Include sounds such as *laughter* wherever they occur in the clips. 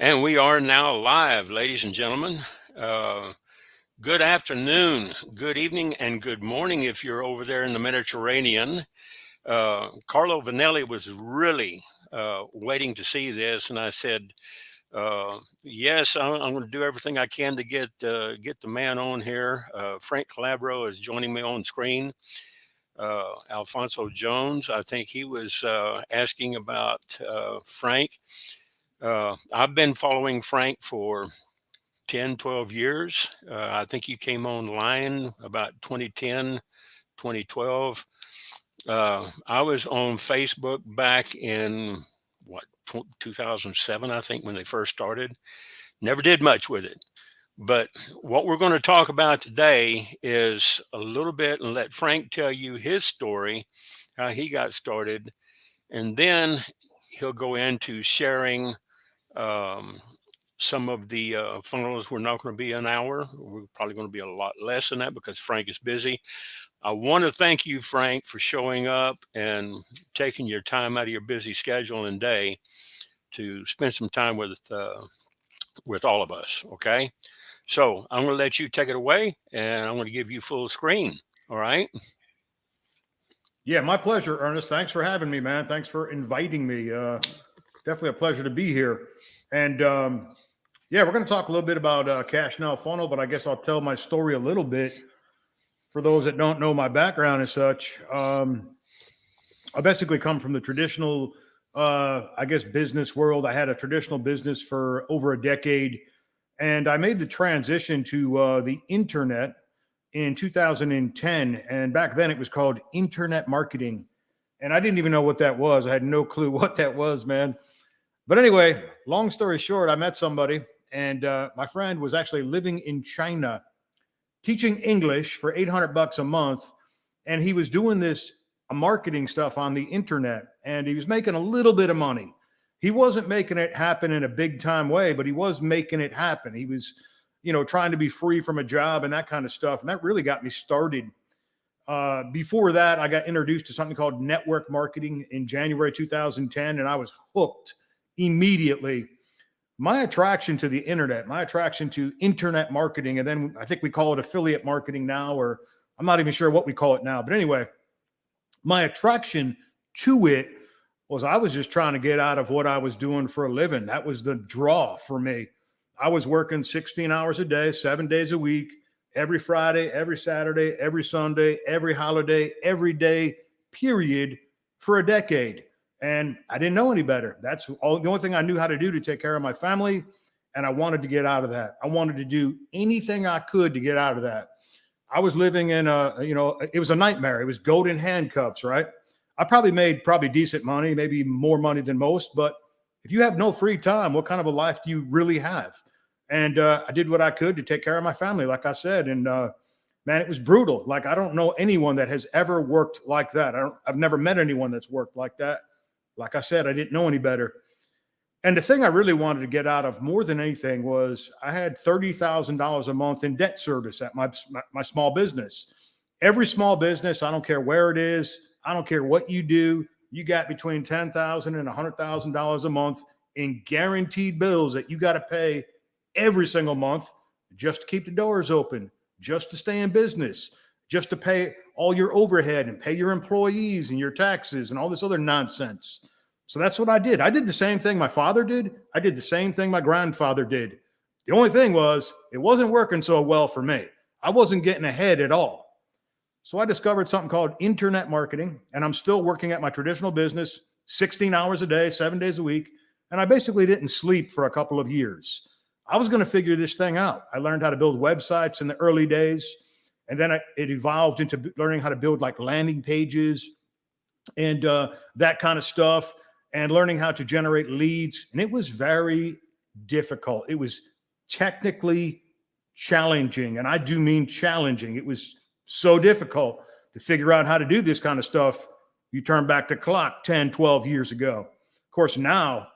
And we are now live, ladies and gentlemen. Uh, good afternoon, good evening, and good morning if you're over there in the Mediterranean. Uh, Carlo Vanelli was really uh, waiting to see this, and I said, uh, yes, I'm, I'm going to do everything I can to get uh, get the man on here. Uh, Frank Calabro is joining me on screen. Alfonso Jones, I think he was asking about Frank. Uh, I've been following Frank for 10, 12 years. Uh, I think you came online about 2010, 2012. Uh, I was on Facebook back in what, 2007, I think, when they first started. Never did much with it. But what we're going to talk about today is a little bit and let Frank tell you his story, how he got started. And then he'll go into sharing um, some of the uh, funnels were not going to be an hour. We're probably going to be a lot less than that because Frank is busy. I want to thank you, Frank, for showing up and taking your time out of your busy schedule and day to spend some time with uh, with all of us. Okay, so I'm going to let you take it away, and I'm going to give you full screen. All right. Yeah, my pleasure, Ernest. Thanks for having me, man. Thanks for inviting me. Uh, definitely a pleasure to be here. And um, yeah, we're going to talk a little bit about uh, Cash Now Funnel, but I guess I'll tell my story a little bit for those that don't know my background and such. Um, I basically come from the traditional, uh, I guess, business world. I had a traditional business for over a decade, and I made the transition to uh, the internet in 2010. And back then it was called internet marketing. And I didn't even know what that was. I had no clue *laughs* what that was, man. But anyway, long story short, I met somebody, and uh, my friend was actually living in China, teaching English for 800 bucks a month, and he was doing this uh, marketing stuff on the internet, and he was making a little bit of money. He wasn't making it happen in a big time way, but he was making it happen. He was, you know, trying to be free from a job and that kind of stuff, and that really got me started. Uh, before that, I got introduced to something called network marketing in January 2010, and I was hooked immediately my attraction to the internet, my attraction to internet marketing, and then I think we call it affiliate marketing now, or I'm not even sure what we call it now. But anyway, my attraction to it was I was just trying to get out of what I was doing for a living. That was the draw for me. I was working 16 hours a day, seven days a week, every Friday, every Saturday, every Sunday, every holiday, every day, period, for a decade and I didn't know any better. That's all the only thing I knew how to do to take care of my family. And I wanted to get out of that. I wanted to do anything I could to get out of that. I was living in a, you know, it was a nightmare. It was golden handcuffs, right? I probably made probably decent money, maybe more money than most. But if you have no free time, what kind of a life do you really have? And uh, I did what I could to take care of my family, like I said. And uh, man, it was brutal. Like I don't know anyone that has ever worked like that. I don't, I've never met anyone that's worked like that. Like I said, I didn't know any better. And the thing I really wanted to get out of more than anything was I had $30,000 a month in debt service at my, my, my small business. Every small business, I don't care where it is, I don't care what you do, you got between $10,000 and $100,000 a month in guaranteed bills that you got to pay every single month just to keep the doors open, just to stay in business, just to pay all your overhead and pay your employees and your taxes and all this other nonsense. So that's what I did. I did the same thing my father did. I did the same thing my grandfather did. The only thing was it wasn't working so well for me. I wasn't getting ahead at all. So I discovered something called internet marketing, and I'm still working at my traditional business 16 hours a day, seven days a week. And I basically didn't sleep for a couple of years. I was going to figure this thing out. I learned how to build websites in the early days. And then I, it evolved into learning how to build like landing pages and uh, that kind of stuff and learning how to generate leads. And it was very difficult. It was technically challenging. And I do mean challenging. It was so difficult to figure out how to do this kind of stuff. You turn back the clock 10, 12 years ago. Of course, now,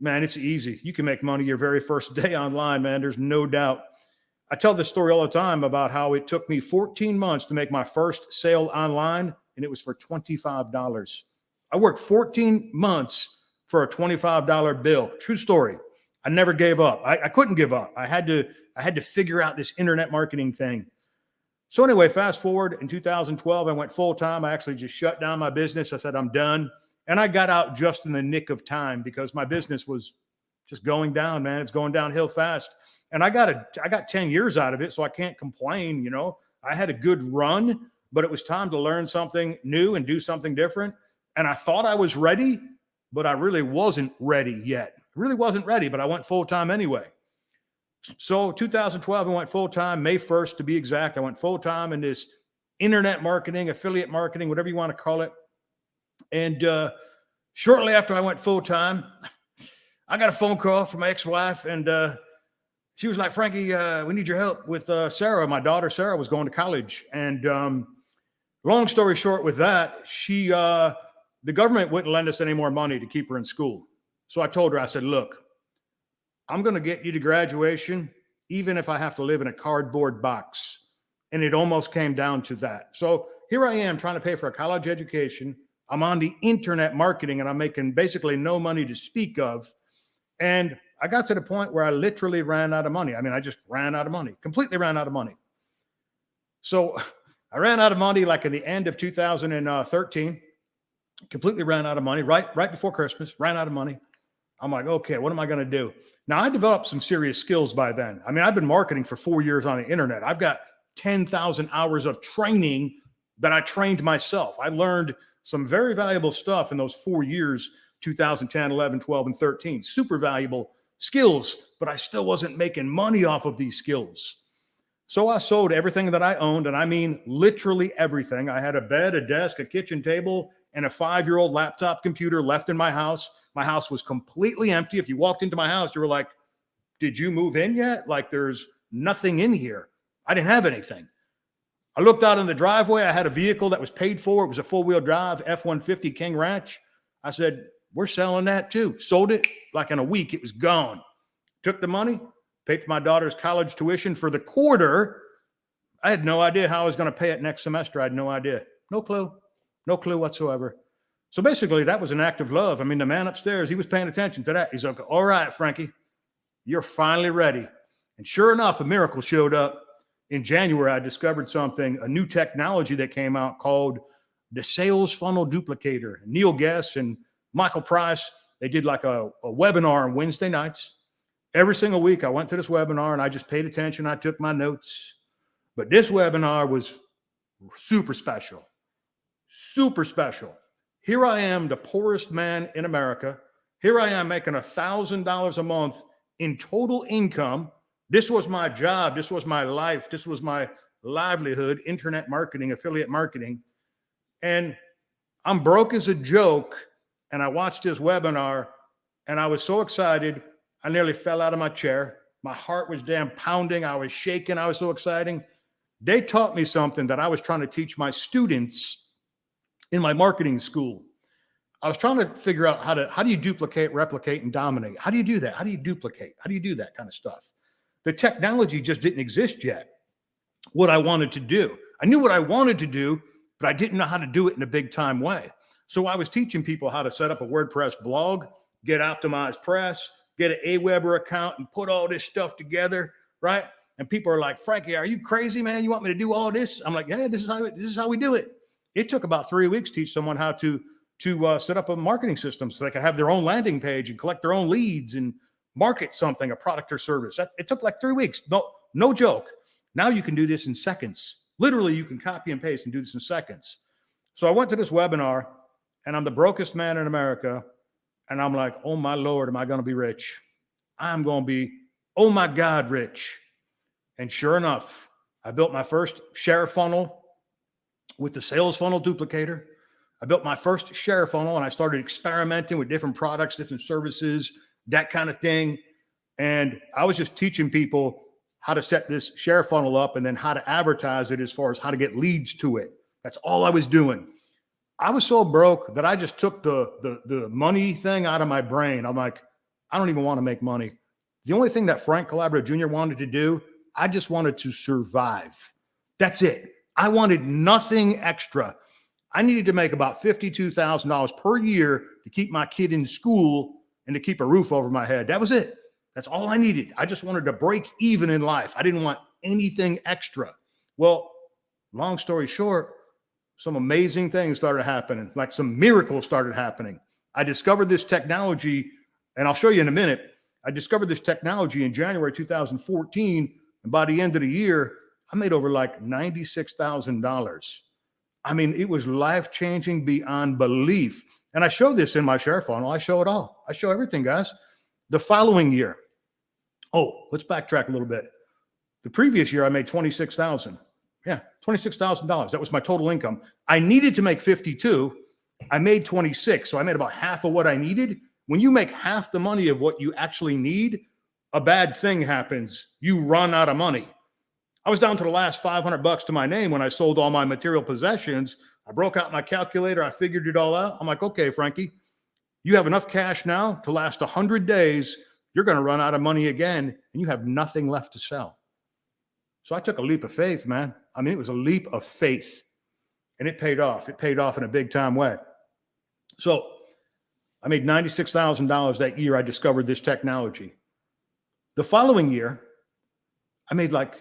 man, it's easy. You can make money your very first *laughs* day online, man. There's no doubt. I tell this story all the time about how it took me 14 months to make my first sale online, and it was for $25. I worked 14 months for a $25 bill. True story. I never gave up. I, I couldn't give up. I had to, I had to figure out this internet marketing thing. So anyway, fast forward in 2012, I went full time. I actually just shut down my business. I said, I'm done. And I got out just in the nick of time because my business was just going down, man. It's going downhill fast. And I got a, I got 10 years out of it. So I can't complain. You know, I had a good run, but it was time to learn something new and do something different. And I thought I was ready, but I really wasn't ready yet. Really wasn't ready, but I went full time anyway. So 2012, I went full time, May 1st to be exact. I went full time in this internet marketing, affiliate marketing, whatever you want to call it. And uh, shortly after I went full time, I got a phone call from my ex-wife, and uh, she was like, "Frankie, uh, we need your help with uh, Sarah. My daughter Sarah was going to college, and um, long story short, with that, she uh, the government wouldn't lend us any more money to keep her in school. So I told her, I said, "Look, I'm going to get you to graduation, even if I have to live in a cardboard box." And it almost came down to that. So here I am trying to pay for a college education. I'm on the internet marketing, and I'm making basically no money to speak of and I got to the point where I literally ran out of money. I mean, I just ran out of money, completely ran out of money. So *laughs* I ran out of money like in the end of 2013, completely ran out of money right, right before Christmas, ran out of money. I'm like, okay, what am I going to do? Now I developed some serious skills by then. I mean, I've been marketing for four years on the internet. I've got 10,000 hours of training that I trained myself. I learned some very valuable stuff in those four years 2010, 11, 12, and 13. Super valuable skills, but I still wasn't making money off of these skills. So I sold everything that I owned, and I mean literally everything. I had a bed, a desk, a kitchen table, and a five-year-old laptop computer left in my house. My house was completely empty. If you walked into my house, you were like, did you move in yet? Like there's nothing in here. I didn't have anything. I looked out in the driveway. I had a vehicle that was paid for. It was a four-wheel drive F-150 King Ranch. I said, we're selling that too. Sold it like in a week, it was gone. Took the money, paid for my daughter's college tuition for the quarter. I had no idea how I was going to pay it next semester. I had no idea. No clue. No clue whatsoever. So basically, that was an act of love. I mean, the man upstairs, he was paying attention to that. He's like, all right, Frankie, you're finally ready. And sure enough, a miracle showed up. In January, I discovered something, a new technology that came out called the sales funnel duplicator. Neil Guess and Michael Price, they did like a, a webinar on Wednesday nights. Every single week, I went to this webinar and I just paid attention. I took my notes. But this webinar was super special, super special. Here I am, the poorest man in America. Here I am making a thousand dollars a month in total income. This was my job. This was my life. This was my livelihood, internet marketing, affiliate marketing. And I'm broke as a joke and I watched his webinar and I was so excited. I nearly fell out of my chair. My heart was damn pounding. I was shaking. I was so exciting. They taught me something that I was trying to teach my students in my marketing school. I was trying to figure out how to, how do you duplicate, replicate, and dominate? How do you do that? How do you duplicate? How do you do that kind of stuff? The technology just didn't exist yet. What I wanted to do. I knew what I wanted to do, but I didn't know how to do it in a big time way. So I was teaching people how to set up a WordPress blog, get OptimizePress, get an Aweber account and put all this stuff together, right? And people are like, Frankie, are you crazy, man? You want me to do all this? I'm like, yeah, this is how this is how we do it. It took about three weeks to teach someone how to to uh, set up a marketing system so they could have their own landing page and collect their own leads and market something, a product or service. It took like three weeks. No, no joke. Now you can do this in seconds. Literally, you can copy and paste and do this in seconds. So I went to this webinar and I'm the brokest man in America. And I'm like, oh my Lord, am I going to be rich? I'm going to be, oh my God, rich. And sure enough, I built my first share funnel with the sales funnel duplicator. I built my first share funnel and I started experimenting with different products, different services, that kind of thing. And I was just teaching people how to set this share funnel up and then how to advertise it as far as how to get leads to it. That's all I was doing. I was so broke that I just took the, the, the money thing out of my brain. I'm like, I don't even want to make money. The only thing that Frank Calabro Jr. wanted to do, I just wanted to survive. That's it. I wanted nothing extra. I needed to make about $52,000 per year to keep my kid in school and to keep a roof over my head. That was it. That's all I needed. I just wanted to break even in life. I didn't want anything extra. Well, long story short, some amazing things started happening, like some miracles started happening. I discovered this technology, and I'll show you in a minute. I discovered this technology in January 2014, and by the end of the year, I made over like $96,000. I mean, it was life changing beyond belief. And I show this in my share funnel. I show it all. I show everything, guys. The following year, oh, let's backtrack a little bit. The previous year, I made 26,000. Yeah, $26,000. That was my total income. I needed to make 52. I made 26. So I made about half of what I needed. When you make half the money of what you actually need, a bad thing happens. You run out of money. I was down to the last 500 bucks to my name when I sold all my material possessions. I broke out my calculator. I figured it all out. I'm like, okay, Frankie, you have enough cash now to last 100 days. You're going to run out of money again, and you have nothing left to sell. So I took a leap of faith, man. I mean, it was a leap of faith, and it paid off. It paid off in a big time way. So I made $96,000 that year I discovered this technology. The following year, I made like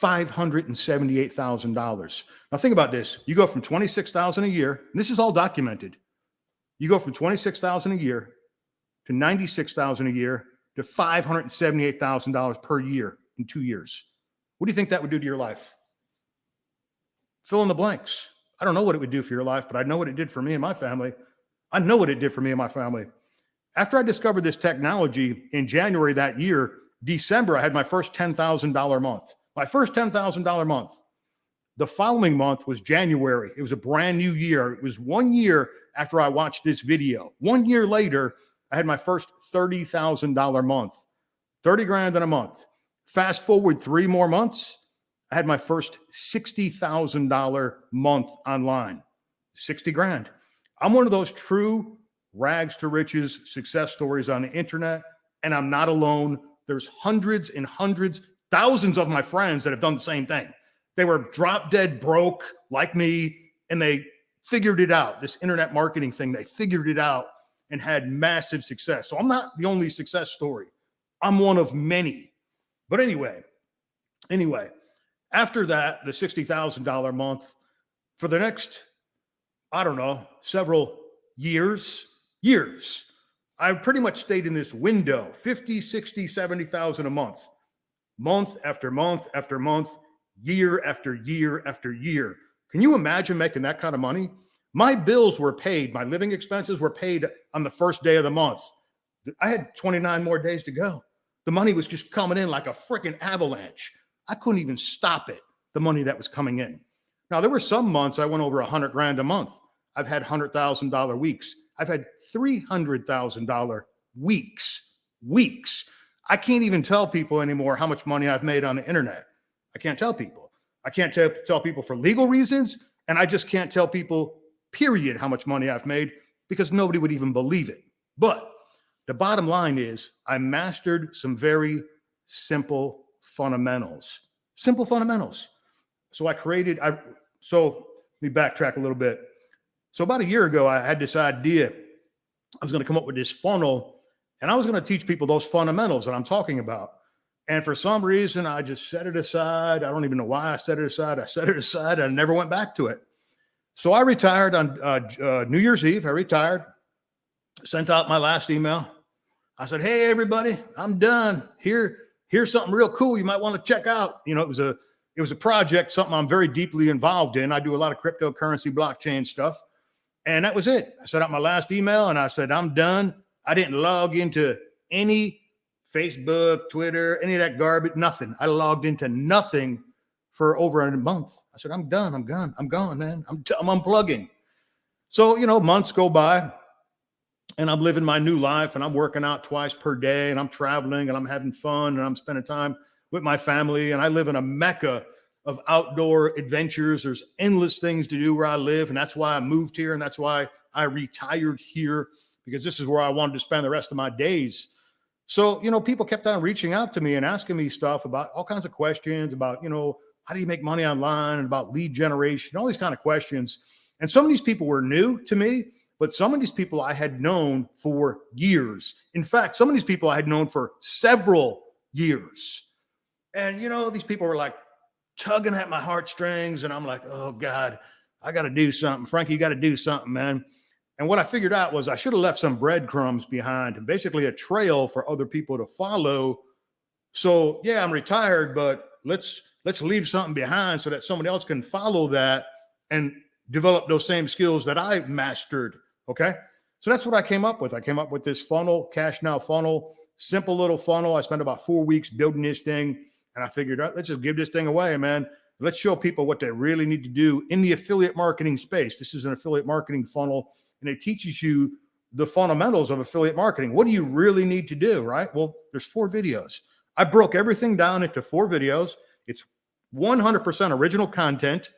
$578,000. Now think about this. You go from 26,000 a year, and this is all documented. You go from 26,000 a year to 96,000 a year to $578,000 per year in 2 years. What do you think that would do to your life? Fill in the blanks. I don't know what it would do for your life, but I know what it did for me and my family. I know what it did for me and my family. After I discovered this technology in January that year, December, I had my first $10,000 month. My first $10,000 month. The following month was January. It was a brand new year. It was one year after I watched this video. One year later, I had my first $30,000 month, 30 grand in a month. Fast forward three more months, I had my first $60,000 month online, 60 grand. I'm one of those true rags to riches success stories on the internet, and I'm not alone. There's hundreds and hundreds, thousands of my friends that have done the same thing. They were drop dead broke like me, and they figured it out. This internet marketing thing, they figured it out and had massive success. So I'm not the only success story. I'm one of many. But anyway, anyway, after that, the $60,000 month, for the next, I don't know, several years, years, I pretty much stayed in this window 50, 60, 70,000 a month, month after month after month, year after year after year. Can you imagine making that kind of money? My bills were paid, my living expenses were paid on the first day of the month. I had 29 more days to go. The money was just coming in like a freaking avalanche. I couldn't even stop it, the money that was coming in. Now, there were some months I went over a hundred grand a month. I've had hundred thousand dollar weeks. I've had three hundred thousand dollar weeks. Weeks. I can't even tell people anymore how much money I've made on the internet. I can't tell people. I can't tell people for legal reasons, and I just can't tell people, period, how much money I've made because nobody would even believe it. But the bottom line is I mastered some very simple fundamentals, simple fundamentals. So I created, I, so let me backtrack a little bit. So about a year ago, I had this idea. I was going to come up with this funnel and I was going to teach people those fundamentals that I'm talking about. And for some reason, I just set it aside. I don't even know why I set it aside. I set it aside. I never went back to it. So I retired on uh, uh, New Year's Eve. I retired, sent out my last email. I said, "Hey, everybody, I'm done. Here, here's something real cool you might want to check out." You know, it was a it was a project, something I'm very deeply involved in. I do a lot of cryptocurrency, blockchain stuff, and that was it. I sent out my last email, and I said, "I'm done." I didn't log into any Facebook, Twitter, any of that garbage, nothing. I logged into nothing for over a month. I said, I'm done. I'm gone. I'm gone, man. I'm, I'm unplugging. So, you know, months go by and I'm living my new life and I'm working out twice per day and I'm traveling and I'm having fun and I'm spending time with my family. And I live in a mecca of outdoor adventures. There's endless things to do where I live. And that's why I moved here. And that's why I retired here because this is where I wanted to spend the rest of my days. So, you know, people kept on reaching out to me and asking me stuff about all kinds of questions about, you know, how do you make money online and about lead generation, all these kind of questions. And some of these people were new to me, but some of these people I had known for years. In fact, some of these people I had known for several years. And, you know, these people were like tugging at my heartstrings. And I'm like, oh God, I got to do something. Frankie, you got to do something, man. And what I figured out was I should have left some breadcrumbs behind basically a trail for other people to follow. So yeah, I'm retired, but let's let's leave something behind so that somebody else can follow that and develop those same skills that I mastered. Okay. So that's what I came up with. I came up with this funnel, cash now funnel, simple little funnel. I spent about four weeks building this thing. And I figured, out, let's just give this thing away, man. Let's show people what they really need to do in the affiliate marketing space. This is an affiliate marketing funnel, and it teaches you the fundamentals of affiliate marketing. What do you really need to do, right? Well, there's four videos. I broke everything down into four videos. It's 100% original content,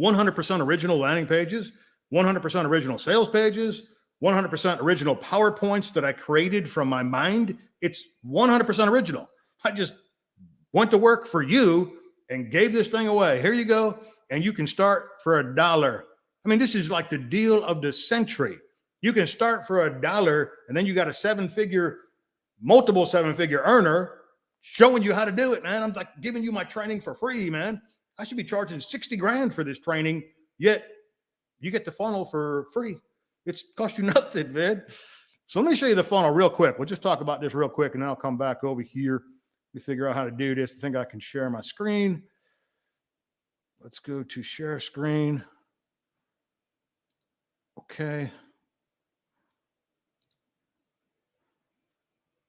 100% original landing pages, 100% original sales pages, 100% original PowerPoints that I created from my mind. It's 100% original. I just went to work for you and gave this thing away. Here you go. And you can start for a dollar. I mean, this is like the deal of the century. You can start for a dollar and then you got a seven figure, multiple seven figure earner showing you how to do it, man. I'm like giving you my training for free, man. I should be charging 60 grand for this training, yet you get the funnel for free. It's cost you *laughs* nothing, man. So let me show you the funnel real quick. We'll just talk about this real quick and then I'll come back over here me figure out how to do this. I think I can share my screen. Let's go to share screen. Okay.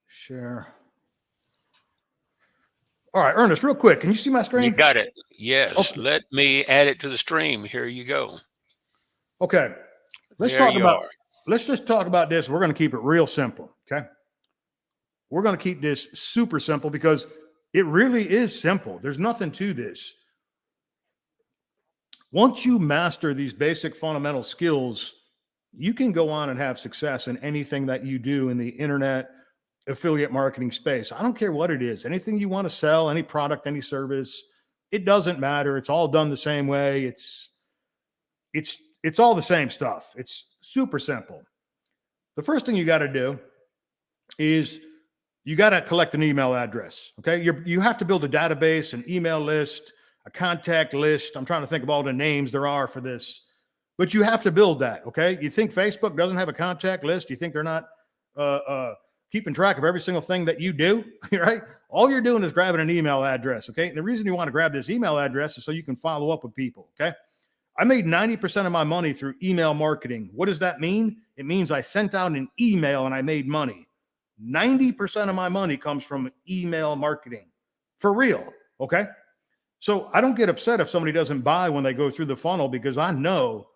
Share. All right, Ernest, real quick. Can you see my screen? You got it. Yes. Okay. Let me add it to the stream. Here you go. Okay. Let's There talk about are. let's just talk about this. We're going to keep it real simple. Okay. We're going to keep this super simple because it really is simple. There's nothing to this. Once you master these basic fundamental skills, you can go on and have success in anything that you do in the internet affiliate marketing space. I don't care what it is, anything you want to sell, any product, any service, it doesn't matter. It's all done the same way. It's it's it's all the same stuff. It's super simple. The first thing you got to do is you got to collect an email address. Okay. you you have to build a database, an email list, a contact list. I'm trying to think of all the names there are for this, but you have to build that. Okay. You think Facebook doesn't have a contact list? You think they're not uh, uh, keeping track of every single thing that you do? *laughs* Right. All you're doing is grabbing an email address. Okay. And the reason you want to grab this email address is so you can follow up with people. Okay. I made 90% of my money through email marketing. What does that mean? It means I sent out an email and I made money. 90% of my money comes from email marketing for real. Okay. So I don't get upset if somebody doesn't buy when they go through the funnel because I know,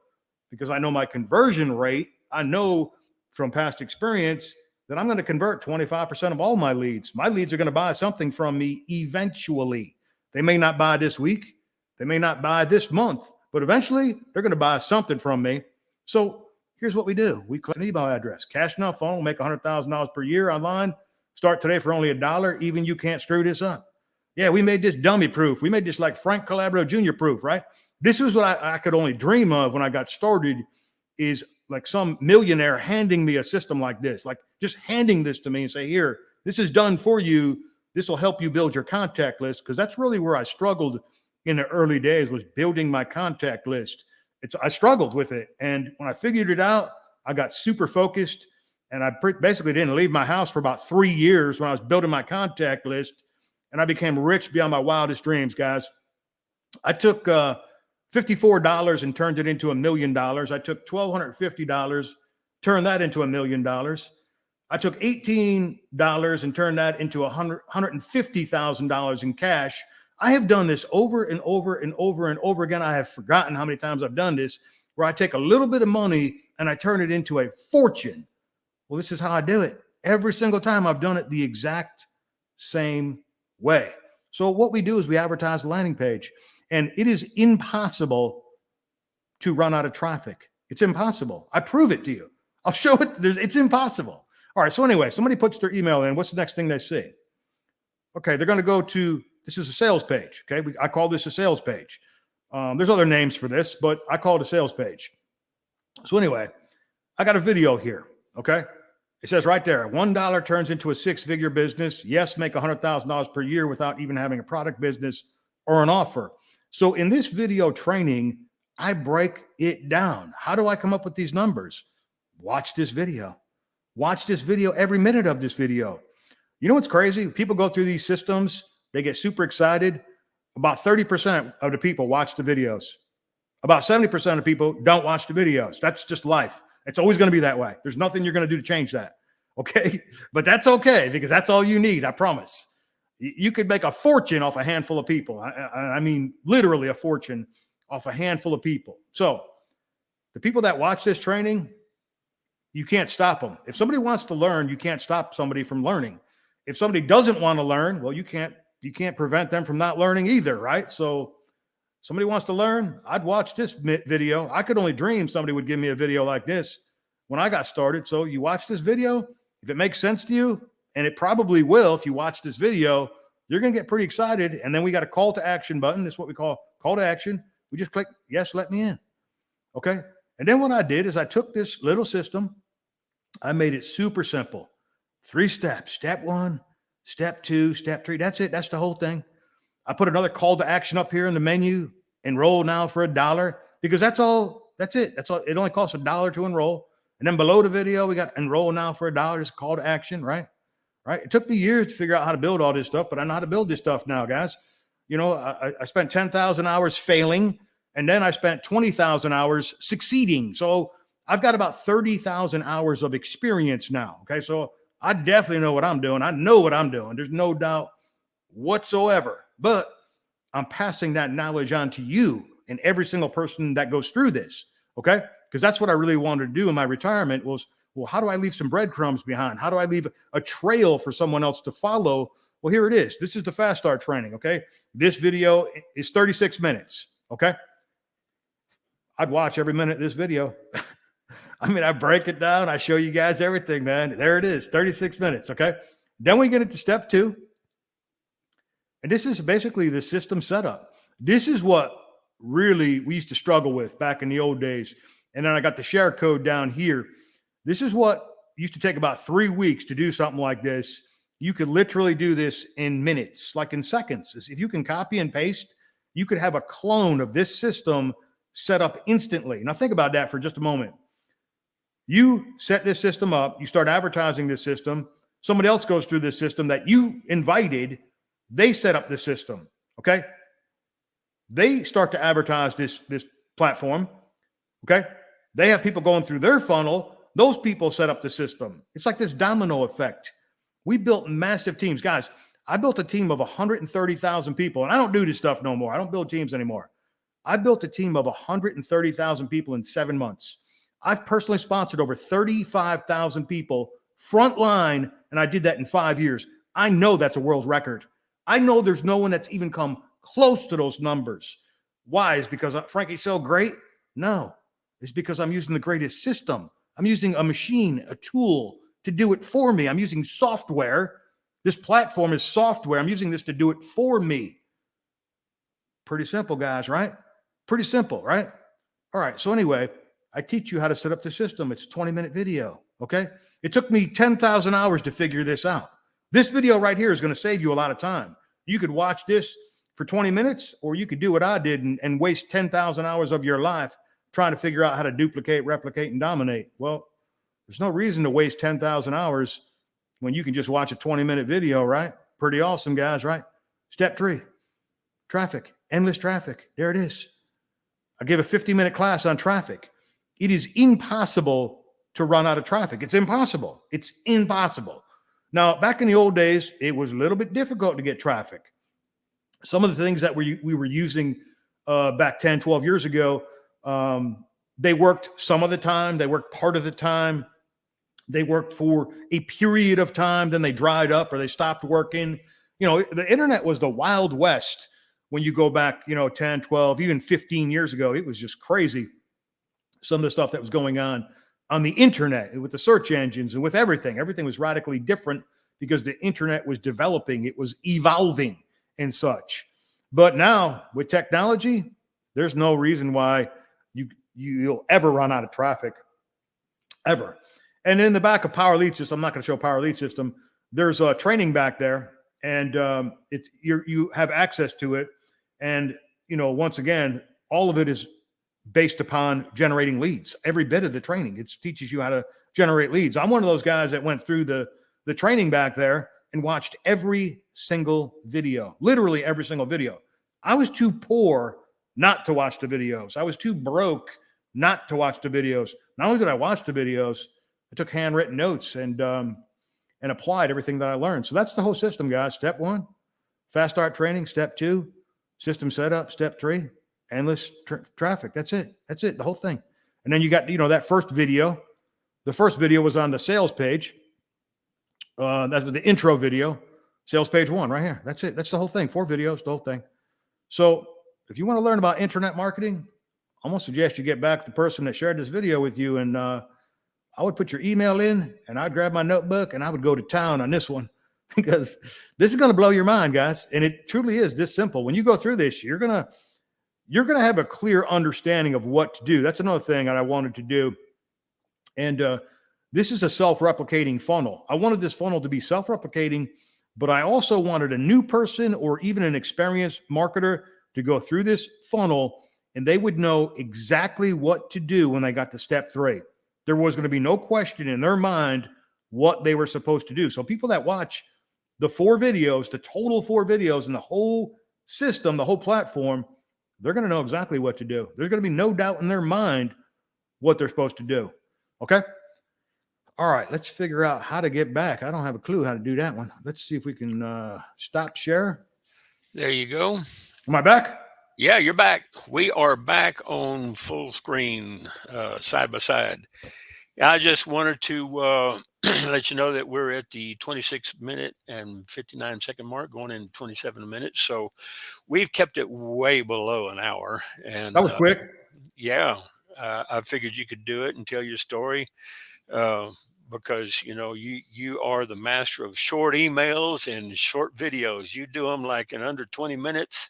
because I know my conversion rate, I know from past experience that I'm going to convert 25% of all my leads. My leads are going to buy something from me eventually. They may not buy this week, they may not buy this month, but eventually they're going to buy something from me. So Here's what we do. We collect an email address, cash now funnel, make a $100,000 per year online. Start today for only a dollar. Even you can't screw this up. Yeah, we made this dummy proof. We made this like Frank Calabro Jr. proof, right? This was what I, I could only dream of when I got started is like some millionaire handing me a system like this, like just handing this to me and say, here, this is done for you. This will help you build your contact list. Cause that's really where I struggled in the early days was building my contact list it's I struggled with it, and when I figured it out, I got super focused, and I basically didn't leave my house for about three years when I was building my contact list, and I became rich beyond my wildest dreams, guys. I took uh, $54 and turned it into a million dollars. I took $1,250, turned that into a million dollars. I took $18 and turned that into $150,000 in cash I have done this over and over and over and over again. I have forgotten how many times I've done this, where I take a little bit of money and I turn it into a fortune. Well, this is how I do it. Every single time I've done it the exact same way. So what we do is we advertise the landing page and it is impossible to run out of traffic. It's impossible. I prove it to you. I'll show it. There's, it's impossible. All right. So anyway, somebody puts their email in. What's the next thing they see? Okay. They're going to go to this is a sales page. Okay. We, I call this a sales page. Um, there's other names for this, but I call it a sales page. So anyway, I got a video here. Okay. It says right there, $1 turns into a six figure business. Yes, make $100,000 per year without even having a product business or an offer. So in this video training, I break it down. How do I come up with these numbers? Watch this video. Watch this video, every minute of this video. You know what's crazy? People go through these systems, they get super excited. About 30% of the people watch the videos. About 70% of people don't watch the videos. That's just life. It's always going to be that way. There's nothing you're going to do to change that. *laughs* Okay. But that's okay because that's all you need. I promise. You could make a fortune off a handful of people. I, I, mean, literally a fortune off a handful of people. So the people that watch this training, you can't stop them. If somebody wants to learn, you can't stop somebody from learning. If somebody doesn't want to learn, well, you can't you can't prevent them from not learning either, right? So somebody wants to learn, I'd watch this video. I could only dream somebody would give me a video like this when I got started. So you watch this video, if it makes sense to you, and it probably will if you watch this video, you're going to get pretty excited. And then we got a call to action button. That's what we call call to action. We just click, yes, let me in. Okay. And then what I did is I took this little system, I made it super simple. Three steps. Step one, step two, step three. That's it. That's the whole thing. I put another call to action up here in the menu. Enroll now for a dollar because that's all. That's it. That's all. It only costs a dollar to enroll. And then below the video, we got enroll now for a dollar. A call to action, right? Right. It took me years to figure out how to build all this stuff, but I know how to build this stuff now, guys. You know, I, I spent 10,000 hours failing and then I spent 20,000 hours succeeding. So I've got about 30,000 hours of experience now. Okay. So I definitely know what I'm doing. I know what I'm doing. There's no doubt whatsoever. But I'm passing that knowledge on to you and every single person that goes through this. Okay. Because that's what I really wanted to do in my retirement was, well, how do I leave some breadcrumbs behind? How do I leave a trail for someone else to follow? Well, here it is. This is the fast start training. Okay. This video is 36 minutes. Okay. I'd watch every minute of this video. *laughs* I mean, I break it down. I show you guys everything, man. There it is, 36 minutes. Okay. Then we get into step two. And this is basically the system setup. This is what really we used to struggle with back in the old days. And then I got the share code down here. This is what used to take about three weeks to do something like this. You could literally do this in minutes, like in seconds. If you can copy and paste, you could have a clone of this system set up instantly. Now think about that for just a moment. You set this system up, you start advertising this system, somebody else goes through this system that you invited, they set up this system, okay? They start to advertise this this platform, okay? They have people going through their funnel, those people set up the system. It's like this domino effect. We built massive teams. Guys, I built a team of 130,000 people, and I don't do this stuff no more. I don't build teams anymore. I built a team of 130,000 people in seven months. I've personally sponsored over 35,000 people frontline, and I did that in five years. I know that's a world record. I know there's no one that's even come close to those numbers. Why? Is because uh, Frankie's so great? No, it's because I'm using the greatest system. I'm using a machine, a tool to do it for me. I'm using software. This platform is software. I'm using this to do it for me. Pretty simple, guys, right? Pretty simple, right? All right. So anyway, I teach you how to set up the system. It's a 20 minute video. Okay. It took me 10,000 hours to figure this out. This video right here is going to save you a lot of time. You could watch this for 20 minutes, or you could do what I did and, and waste 10,000 hours of your life trying to figure out how to duplicate, replicate, and dominate. Well, there's no reason to waste 10,000 hours when you can just watch a 20 minute video, right? Pretty awesome, guys, right? Step three, traffic, endless traffic. There it is. I gave a 50 minute class on traffic. It is impossible to run out of traffic. It's impossible. It's impossible. Now, back in the old days, it was a little bit difficult to get traffic. Some of the things that we, we were using uh, back 10, 12 years ago, um, they worked some of the time, they worked part of the time, they worked for a period of time, then they dried up or they stopped working. You know, the internet was the wild west when you go back, you know, 10, 12, even 15 years ago, it was just crazy. Some of the stuff that was going on on the internet with the search engines and with everything. Everything was radically different because the internet was developing, it was evolving and such. But now with technology, there's no reason why you you'll ever run out of traffic. ever. And in the back of Power Lead System, I'm not going to show Power Lead System. There's a training back there, and um, it's you you have access to it. And you know, once again, all of it is based upon generating leads. Every bit of the training, it teaches you how to generate leads. I'm one of those guys that went through the the training back there and watched every single video, literally every single video. I was too poor not to watch the videos. I was too broke not to watch the videos. Not only did I watch the videos, I took handwritten notes and um, and applied everything that I learned. So that's the whole system, guys. Step one, fast start training. Step two, system setup. Step three, endless tra traffic. That's it. That's it. The whole thing. And then you got you know that first video. The first video was on the sales page. Uh, that's the intro video, sales page one right here. That's it. That's the whole thing. Four videos, the whole thing. So if you want to learn about internet marketing, I'm gonna suggest you get back to the person that shared this video with you, and uh, I would put your email in, and I'd grab my notebook, and I would go to town on this one *laughs* because this is gonna blow your mind, guys. And it truly is this simple. When you go through this, you're gonna you're gonna have a clear understanding of what to do. That's another thing that I wanted to do, and uh, this is a self-replicating funnel. I wanted this funnel to be self-replicating, but I also wanted a new person or even an experienced marketer to go through this funnel and they would know exactly what to do when they got to step three. There was going to be no question in their mind what they were supposed to do. So people that watch the four videos, the total four videos and the whole system, the whole platform, they're going to know exactly what to do. There's going to be no doubt in their mind what they're supposed to do. Okay. All right, let's figure out how to get back. I don't have a clue how to do that one. Let's see if we can uh, stop share. There you go. Am I back? Yeah, you're back. We are back on full screen, uh, side by side. I just wanted to uh, *clears throat* let you know that we're at the 26 minute and 59 second mark, going in 27 minutes. So we've kept it way below an hour. And that was uh, quick. Yeah, uh, I figured you could do it and tell your story uh, because you know you you are the master of short emails and short videos. You do them like in under 20 minutes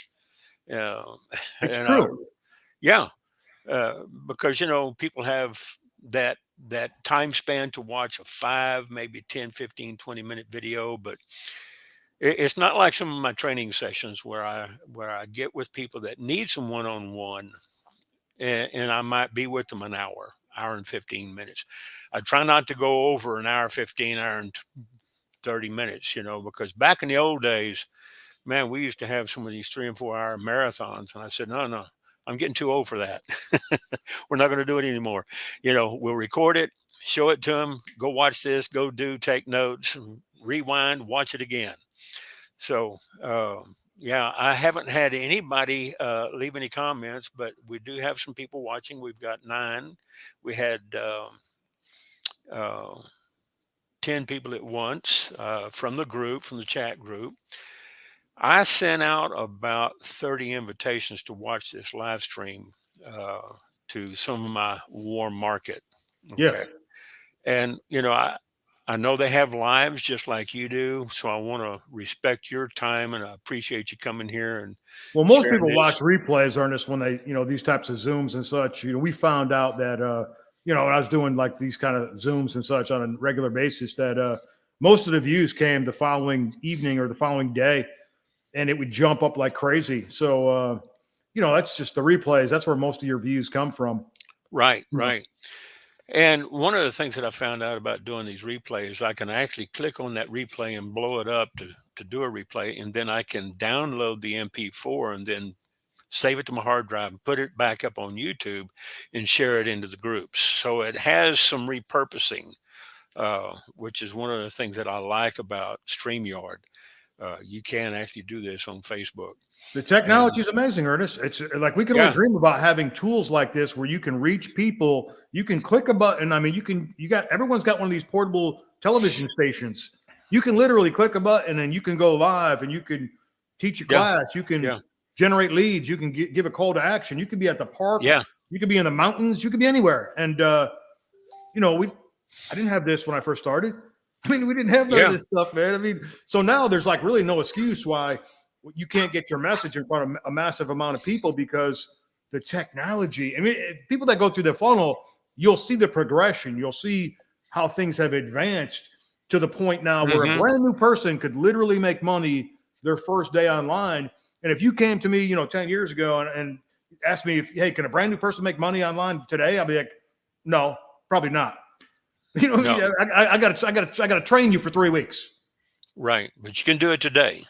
yeah, it's *laughs* and, true. Uh, yeah, uh, because you know people have that that time span to watch a five, maybe 10, 15, 20 minute video, but it's not like some of my training sessions where I where I get with people that need some one on one, and, and I might be with them an hour, hour and 15 minutes. I try not to go over an hour, 15, hour and 30 minutes, you know, because back in the old days, man, we used to have some of these three and four hour marathons. And I said, no, no, I'm getting too old for that. *laughs* We're not going to do it anymore. You know, we'll record it, show it to them, go watch this, go do, take notes, rewind, watch it again. So, uh, yeah, I haven't had anybody uh, leave any comments, but we do have some people watching. We've got nine. We had uh, uh, 10 people at once uh, from the group, from the chat group. I sent out about 30 invitations to watch this live stream uh, to some of my warm market. Okay? Yeah. And, you know, I, I know they have lives just like you do. So I want to respect your time and I appreciate you coming here. And well, most people this. watch replays, Ernest, when they, you know, these types of Zooms and such. You know, we found out that, uh, you know, I was doing like these kind of Zooms and such on a regular basis that uh, most of the views came the following evening or the following day and it would jump up like crazy. So, uh, you know, that's just the replays. That's where most of your views come from. Right, right. And one of the things that I found out about doing these replays, I can actually click on that replay and blow it up to, to do a replay. And then I can download the MP4 and then save it to my hard drive and put it back up on YouTube and share it into the groups. So it has some repurposing, uh, which is one of the things that I like about StreamYard uh, you can actually do this on Facebook. The technology is amazing, Ernest. It's uh, like we can yeah. only dream about having tools like this where you can reach people. You can click a button. I mean, you can. You got everyone's got one of these portable television stations. You can literally click a button and you can go live and you can teach a yeah. class. You can yeah. generate leads. You can give a call to action. You can be at the park. Yeah. You can be in the mountains. You can be anywhere. And uh, you know, we I didn't have this when I first started. *laughs* I mean, we didn't have none yeah. of this stuff, man. I mean, so now there's like really no excuse why you can't get your message in front of a massive amount of people because the technology. I mean, people that go through the funnel, you'll see the progression. You'll see how things have advanced to the point now where Mhm. a brand new person could literally make money their first day online. And if you came to me, you know, 10 years ago and, and asked me if, hey, can a brand new person make money online today? I'd be like, no, probably not. *laughs* You know, No. I, I, I got I gotta, I got to train you for three weeks. Right. But you can do it today.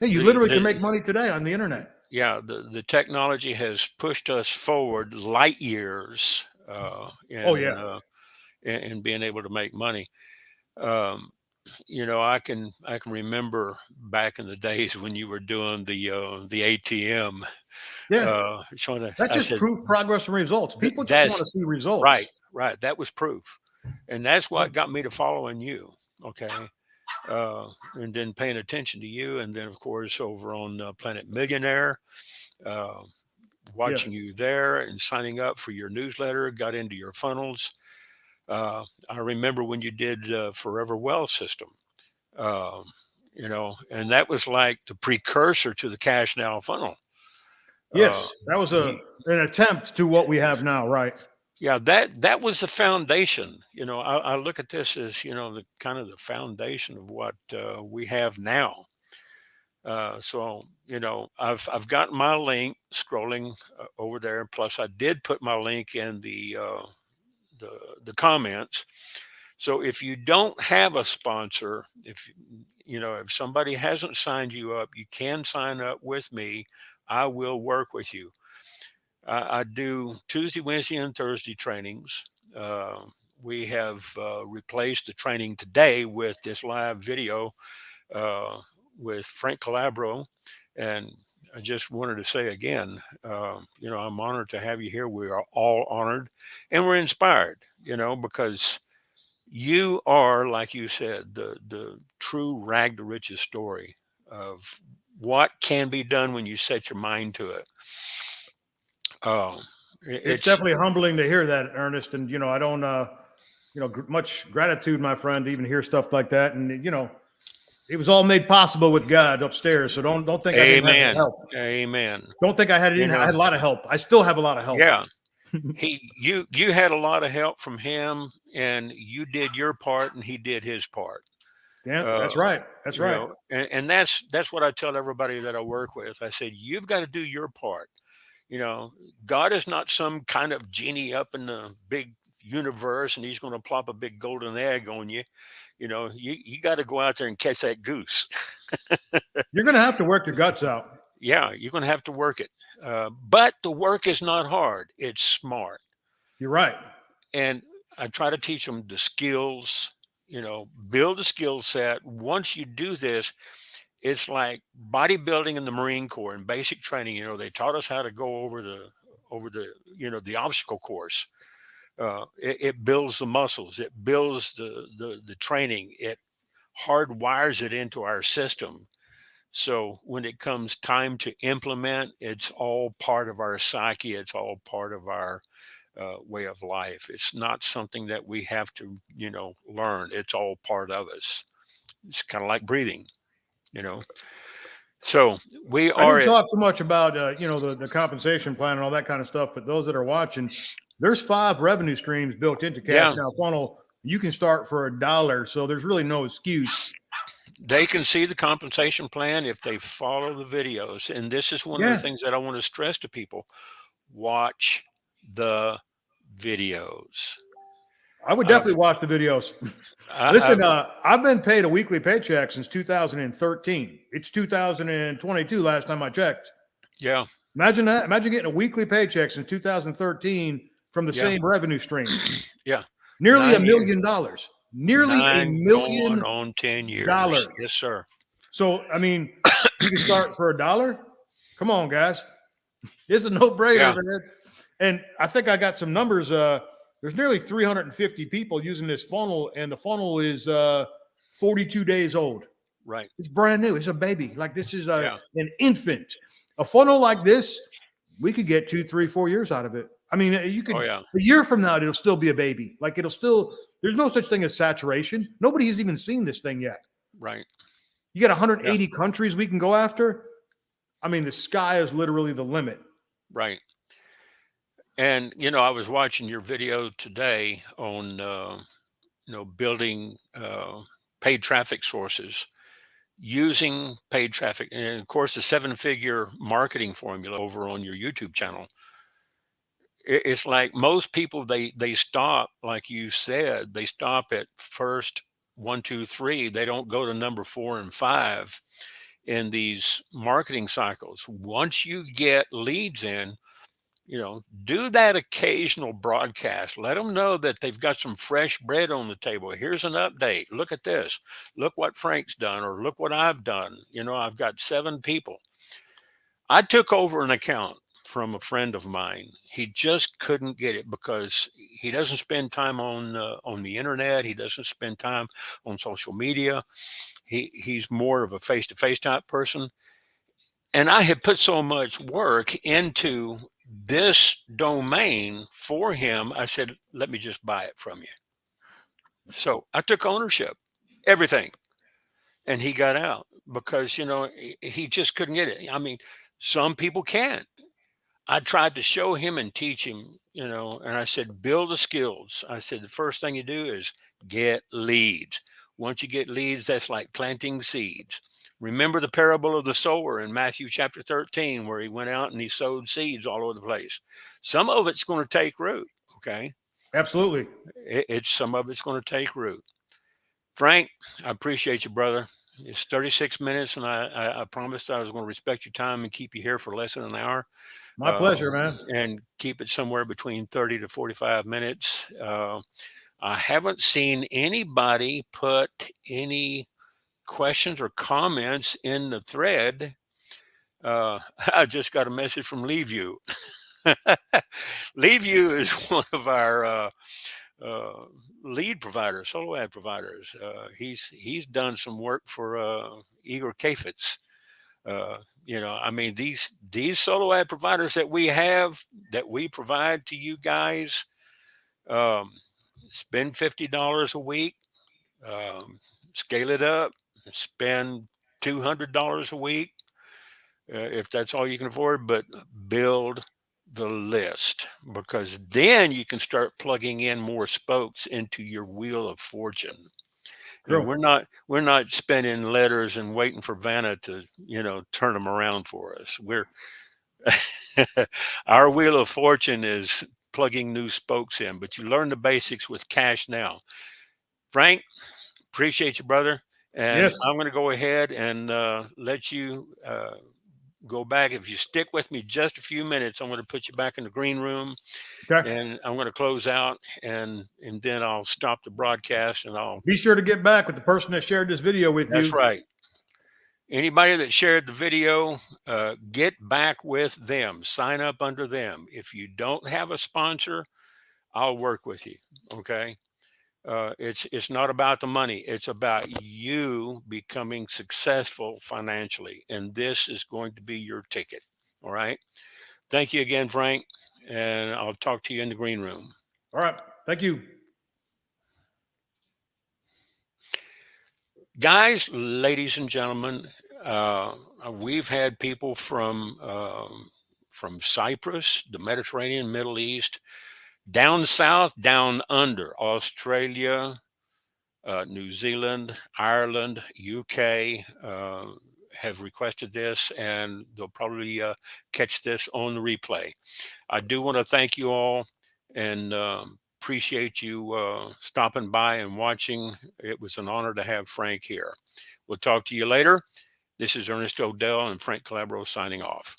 Hey, you The- literally the- can make money today on the internet. Yeah. The, the technology has pushed us forward light years. Uh, in, Oh, yeah. Uh, in, in being able to make money. Um, you know, I can I can remember back in the *laughs* days when you were doing the uh, the ATM. Yeah, Uh, trying to, that's I just said, proof, progress, and results. People just want to see results. Right, right. That was proof. And that's what got me to following you. Okay. Uh, and then paying attention to you. And then, of course, over on uh, Planet Millionaire, uh, watching you there and signing up for your newsletter, got into your funnels. Uh, I remember when you did uh, Forever Well system, um, you know, and that was like the precursor to the Cash Now funnel. Yes, Uh, that was a an attempt to what we have now. Right. Yeah that that was the foundation you know I, I look at this as you know the kind of the foundation of what uh, we have now. Uh, so you know i've i've got my link scrolling uh, over there plus i did put my link in the uh, the the comments. So if you don't have a sponsor if you know if somebody hasn't signed you up you can sign up with me. I will work with you I, I do Tuesday, Wednesday, and Thursday trainings. Uh, we have uh, replaced the training today with this live video uh, with Frank Calabro. And I just wanted to say again, uh, you know, I'm honored to have you here. We are all honored and we're inspired, you know, because you are, like you said, the, the true rag to riches story of what can be done when you set your mind to it. Um, it- It's, definitely humbling to hear that, Ernest. And you know, I don't, uh, you know, gr- much gratitude, my friend, to even hear stuff like that. And you know, it was all made possible with God upstairs. So don't don't think I didn't have Amen. help. Amen. Don't think I had You didn't, I had a lot of help. I still have a lot of help. Yeah. *laughs* he you you had a lot of help from him and you did your part and he did his part. Yeah, that's Uh, right. That's right. know, and, and that's that's what I tell everybody that I work with. I said, you've got to do your part. You know, God is not some kind of genie up in the big universe and he's going to plop a big golden egg on you. You know, you, you got to go out there and catch that goose. *laughs* You're going to have to work your guts out. yeah, you're going to have to work it. Uh, but the work is not hard. It's smart. You're right. and I try to teach them the skills, you know, build a skill set. Once you do this, it's like bodybuilding in the Marine Corps and basic training. You know, they taught us how to go over the over the you know the obstacle course. Uh, it, it builds the muscles. It builds the the the training. It hardwires it into our system. So when it comes time to implement, it's all part of our psyche. It's all part of our uh, way of life. It's not something that we have to, you know, learn. It's all part of us. It's kind of like breathing, you know. So we I are. didn't talk too much about uh, you know the, the compensation plan and all that kind of stuff, but those that are watching, there's five revenue streams built into Cash Yeah. Now Funnel. You can start for a dollar, so there's really no excuse. they can see the compensation plan if they follow the videos. And this is one of the things that I want to stress to people: watch the videos. I would definitely watch the videos. Listen, I've- uh, I've been paid a weekly paycheck since 2013. It's 2022 last time I checked. yeah, Imagine that. Imagine getting a weekly paycheck since 2013 from the Yeah. same revenue stream. *clears throat* Yeah. Nearly a Nine million dollars. Nearly nine a million. on ten years. dollars. Yes, sir. So, I mean, you can start for a dollar. Come on, guys. It's a no brainer, Yeah. man. And I think I got some numbers. Uh, there's nearly 350 people using this funnel, and the funnel is uh, 42 days old. Right. It's brand new. It's a baby. Like this is a, Yeah. an infant. A funnel like this, we could get two, three, four years out of it. I mean, you could Oh yeah. a year from now, it'll still be a baby. Like it'll still. There's no such thing as saturation. Nobody has even seen this thing yet. Right. You got 180 countries we can go after. I mean, the sky is literally the limit. Right. And you know, I was watching your video today on uh, you know building uh, paid traffic sources using paid traffic, and of course, the seven-figure marketing formula over on your YouTube channel. It's like most people they they stop, like you said, they stop at first one, two, three. They don't go to number four and five in these marketing cycles. Once you get leads in, you know, do that occasional broadcast. Let them know that they've got some fresh bread on the table. Here's an update. Look at this. Look what Frank's done, or look what I've done. You know, I've got seven people. I took over an account from a friend of mine. He just couldn't get it because he doesn't spend time on uh, on the internet. He doesn't spend time on social media. He he's more of a face to face type person. And I had put so much work into this domain for him. I said, let me just buy it from you. So I took ownership, everything. And he got out because, you know, he just couldn't get it. I mean, some people can't. I tried to show him and teach him, you know, and I said, build the skills. I said, the first thing you do is get leads. Once you get leads, that's like planting seeds. Remember the parable of the sower in Matthew chapter 13, where he went out and he sowed seeds all over the place. Some of it's going to take root. Okay. Absolutely. It, it's some of it's going to take root. Frank, I appreciate you, brother. It's 36 minutes, and I, I, I promised I was going to respect your time and keep you here for less than an hour. My uh, pleasure, man. And keep it somewhere between 30 to 45 minutes. Uh, I haven't seen anybody put any questions or comments in the thread. Uh, *laughs* I just got a message from Leave You. *laughs* Leave You is *laughs* one of our uh, uh, lead providers, solo ad providers. Uh, he's he's done some work for uh, Igor Kheifets. Uh, you know, I mean these these solo ad providers that we have that we provide to you guys. Um, spend fifty dollars a week, um, scale it up, spend two hundred dollars a week uh, if that's all you can afford, but build the list because then you can start plugging in more spokes into your wheel of fortune. Sure. we're not we're not spending letters and waiting for Vanna to you know turn them around for us. We're *laughs* our wheel of fortune is plugging new spokes in, but you learn the basics with cash now. Frank, appreciate you, brother. And yes. I'm going to go ahead and uh, let you uh, go back. If you stick with me just a few minutes, I'm going to put you back in the green room okay. and I'm going to close out and, and then I'll stop the broadcast and I'll be sure to get back with the person that shared this video with that's you. That's right. Anybody that shared the video, uh, get back with them, sign up under them. If you don't have a sponsor, I'll work with you. Okay. Uh, it's it's not about the money. It's about you becoming successful financially, and this is going to be your ticket. All right. Thank you again, Frank, and I'll talk to you in the green room. All right. Thank you. Guys, ladies and gentlemen, uh, we've had people from uh, from Cyprus, the Mediterranean, Middle East, down south, down under Australia, uh, New Zealand, Ireland, UK uh, have requested this and they'll probably uh, catch this on the replay. I do want to thank you all and um, appreciate you uh, stopping by and watching. It was an honor to have Frank here. We'll talk to you later. This is Ernest Odell and Frank Calabro signing off.